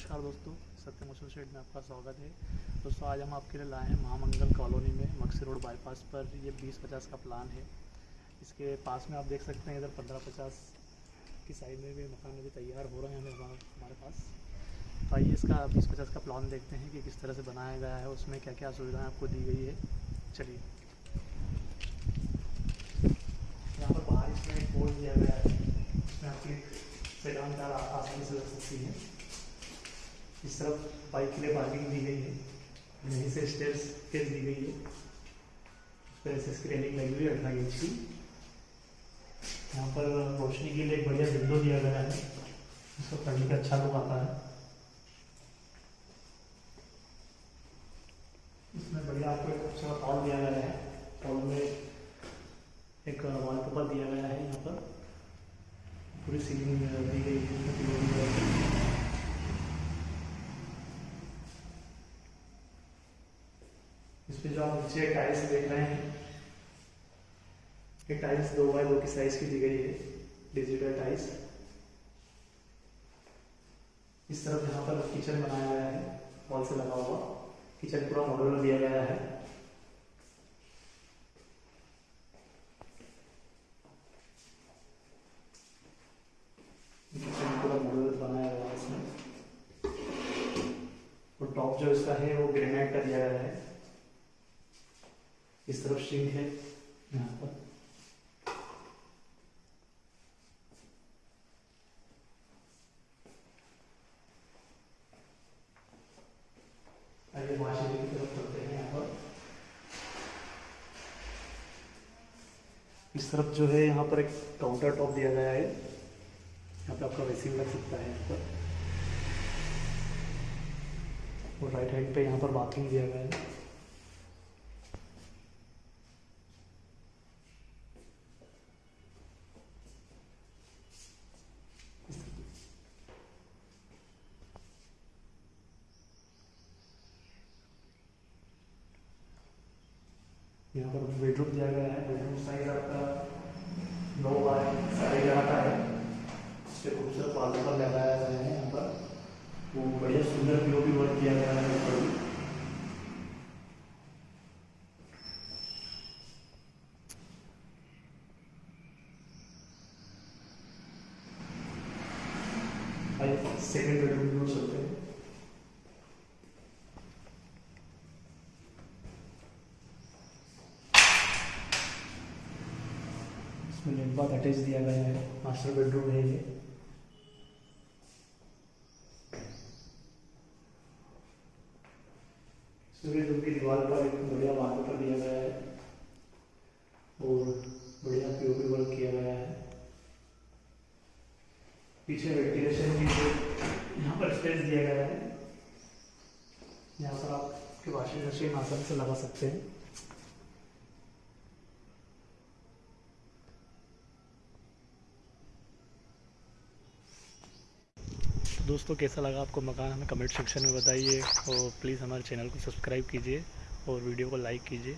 नमस्कार दोस्तों सत्य मोशन शेड में आपका स्वागत है। दोस्तों, आज हम आपके लिए लाए हैं महामंगल कॉलोनी में मक्सी रोड बाईपास पर। ये बीस पचास का प्लान है। इसके पास में आप देख सकते हैं, इधर पंद्रह पचास की साइड में भी मकान अभी तैयार हो रहे हैं हमें हमारे पास। तो आइए इसका बीस पचास का प्लान देखते हैं कि किस तरह से बनाया गया है, उसमें क्या क्या सुविधाएँ आपको दी गई है। चलिए। यहाँ पर बाहर इसमें बोर्ड दिया गया है इसमें आपकी सेडान कार आसानी से लग सकती है। इस तरफ़ बाइक के लिए पार्किंग दी गई है। यहीं से स्टेयर्स केस दी गई है। इस तरह से इसकी लगी हुई है अठारह इंच की। यहाँ पर रोशनी के लिए एक बढ़िया विंडो दिया गया है। इसको पढ़ने का अच्छा लुक आता है। इसमें बढ़िया आपको एक अच्छा हॉल दिया गया है हॉल में एक वॉलपेपर दिया गया है यहाँ पर पूरी सीलिंग दी गई है इसमें pillow दी गई है। इस पे जो आप नीचे टाइल्स देख रहे हैं। ये टाइल्स दो बाय दो की साइज़ की दी गई है। डिजिटल टाइल्स इस तरफ़ यहाँ पर किचन बनाया गया है। वॉल से लगा हुआ। किचन पूरा मॉडल दिया गया है। टॉप जो इसका है, वो ग्रेनाइट का दिया गया है। इस तरफ़ सिंक है? हैं यहाँ पर। इस तरफ़ जो है, यहाँ पर एक काउंटर टॉप दिया गया है। यहाँ पे आपका वेसिंग लग सकता है यहाँ पर। और राइट हैंड पे यहाँ पर बाथरूम दिया गया है। यहाँ पर बेडरूम दिया गया है। बेडरूम साइज़ आपका नौ बाय साढ़े ग्यारह का है। इस पे खूबसूरत वॉलपेपर लगाया गया है यहाँ पर। वो बढ़िया सुंदर पीओपी वर्क किया गया है यहाँ पर। भी। सेकेंड बेडरूम की ओर चलते हैं। इसमें लिफ्ट बाथ अटैच दिया गया है मास्टर बेडरूम है ये। सूर्य रूम की दीवार पर एक बढ़िया वॉलपेपर दिया गया है और बढ़िया पीओपी वर्क किया गया है। पीछे वेंटिलेशन की जो यहाँ पर स्पेस दिया गया है, यहाँ पर आप आपके वॉशिंग मशीन आसानी से लगा सकते हैं। दोस्तों, कैसा लगा आपको मकान हमें कमेंट सेक्शन में बताइए और प्लीज़ हमारे चैनल को सब्सक्राइब कीजिए और वीडियो को लाइक कीजिए।